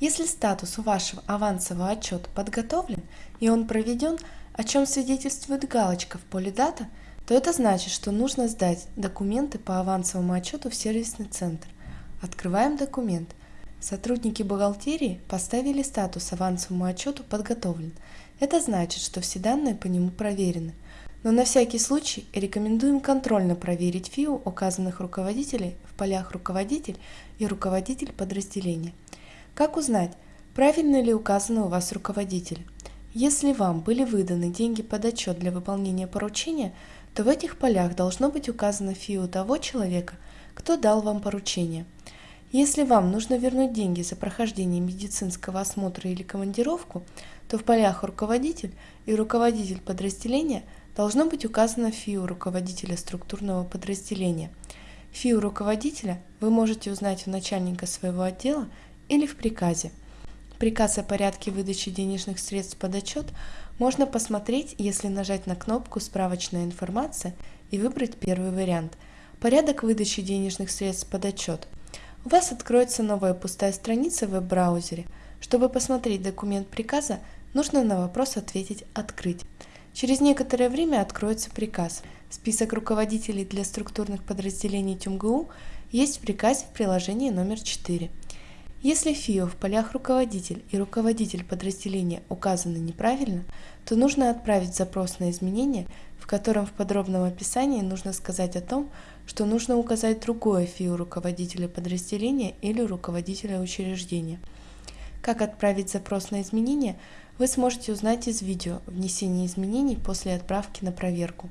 Если статус у вашего авансового отчета подготовлен и он проведен, о чем свидетельствует галочка в поле «Дата», то это значит, что нужно сдать документы по авансовому отчету в сервисный центр. Открываем документ. Сотрудники бухгалтерии поставили статус авансовому отчету подготовлен. Это значит, что все данные по нему проверены. Но на всякий случай рекомендуем контрольно проверить ФИУ указанных руководителей в полях «Руководитель» и «Руководитель подразделения». Как узнать, правильно ли указаны у вас руководители? Если вам были выданы деньги под отчет для выполнения поручения, то в этих полях должно быть указано ФИУ того человека, кто дал вам поручение. Если вам нужно вернуть деньги за прохождение медицинского осмотра или командировку, то в полях «Руководитель» и «Руководитель подразделения» должно быть указано ФИУ руководителя структурного подразделения. ФИУ руководителя вы можете узнать у начальника своего отдела или в приказе. Приказ о порядке выдачи денежных средств под отчет можно посмотреть, если нажать на кнопку «Справочная информация» и выбрать первый вариант «Порядок выдачи денежных средств под отчет». У вас откроется новая пустая страница в веб-браузере. Чтобы посмотреть документ приказа, нужно на вопрос ответить «Открыть». Через некоторое время откроется приказ. Список руководителей для структурных подразделений ТюмГУ есть в приказе в приложении номер 4. Если ФИО в полях «Руководитель» и «Руководитель подразделения» указаны неправильно, то нужно отправить запрос на изменение, в котором в подробном описании нужно сказать о том, что нужно указать другое ФИО руководителя подразделения или руководителя учреждения. Как отправить запрос на изменение, вы сможете узнать из видео «Внесение изменений после отправки на проверку».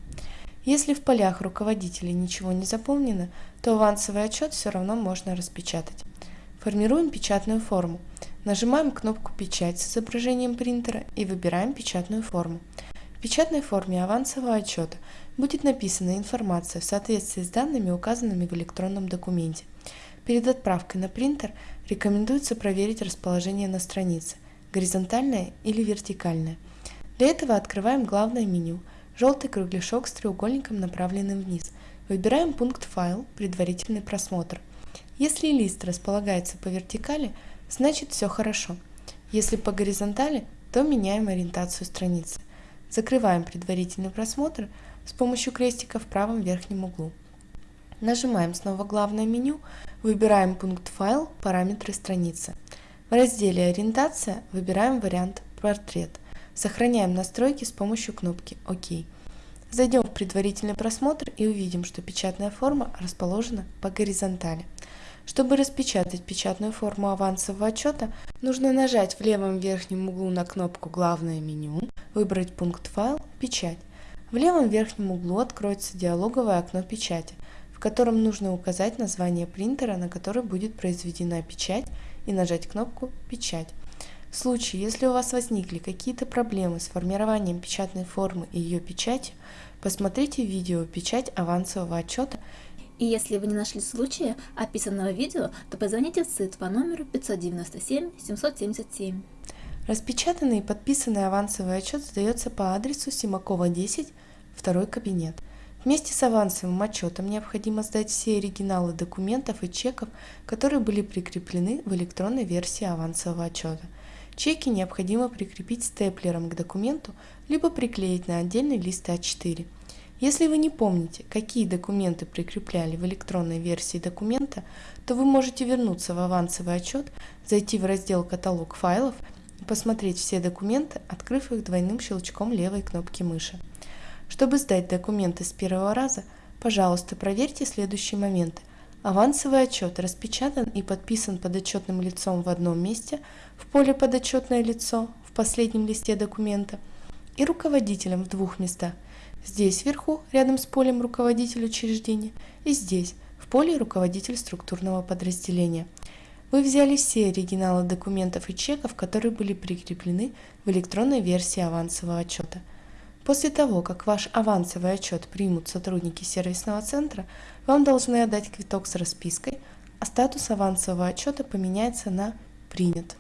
Если в полях руководителя ничего не заполнено, то авансовый отчет все равно можно распечатать. Формируем печатную форму. Нажимаем кнопку «Печать» с изображением принтера и выбираем печатную форму. В печатной форме авансового отчета будет написана информация в соответствии с данными, указанными в электронном документе. Перед отправкой на принтер рекомендуется проверить расположение на странице – горизонтальное или вертикальное. Для этого открываем главное меню, желтый кругляшок с треугольником, направленным вниз. Выбираем пункт «Файл», «Предварительный просмотр». Если лист располагается по вертикали, значит все хорошо. Если по горизонтали, то меняем ориентацию страницы. Закрываем предварительный просмотр с помощью крестика в правом верхнем углу. Нажимаем снова главное меню, выбираем пункт «Файл», «Параметры страницы». В разделе «Ориентация» выбираем вариант «Портрет». Сохраняем настройки с помощью кнопки «Ок». Зайдем в предварительный просмотр и увидим, что печатная форма расположена по горизонтали. Чтобы распечатать печатную форму авансового отчета, нужно нажать в левом верхнем углу на кнопку «Главное меню», выбрать пункт «Файл», «Печать». В левом верхнем углу откроется диалоговое окно печати, в котором нужно указать название принтера, на который будет произведена печать, и нажать кнопку «Печать». В случае, если у вас возникли какие-то проблемы с формированием печатной формы и ее печатью, посмотрите видео «Печать авансового отчета» И если вы не нашли случая описанного видео, то позвоните в СИД по номеру 597 777. Распечатанный и подписанный авансовый отчет сдается по адресу Симакова 10, второй кабинет. Вместе с авансовым отчетом необходимо сдать все оригиналы документов и чеков, которые были прикреплены в электронной версии авансового отчета. Чеки необходимо прикрепить степлером к документу, либо приклеить на отдельный лист А4. Если вы не помните, какие документы прикрепляли в электронной версии документа, то вы можете вернуться в авансовый отчет, зайти в раздел «Каталог файлов» и посмотреть все документы, открыв их двойным щелчком левой кнопки мыши. Чтобы сдать документы с первого раза, пожалуйста, проверьте следующие моменты. Авансовый отчет распечатан и подписан подотчетным лицом в одном месте, в поле «Подотчетное лицо» в последнем листе документа и руководителем в двух местах – Здесь вверху, рядом с полем руководитель учреждения, и здесь, в поле руководитель структурного подразделения. Вы взяли все оригиналы документов и чеков, которые были прикреплены в электронной версии авансового отчета. После того, как ваш авансовый отчет примут сотрудники сервисного центра, вам должны отдать квиток с распиской, а статус авансового отчета поменяется на «Принят».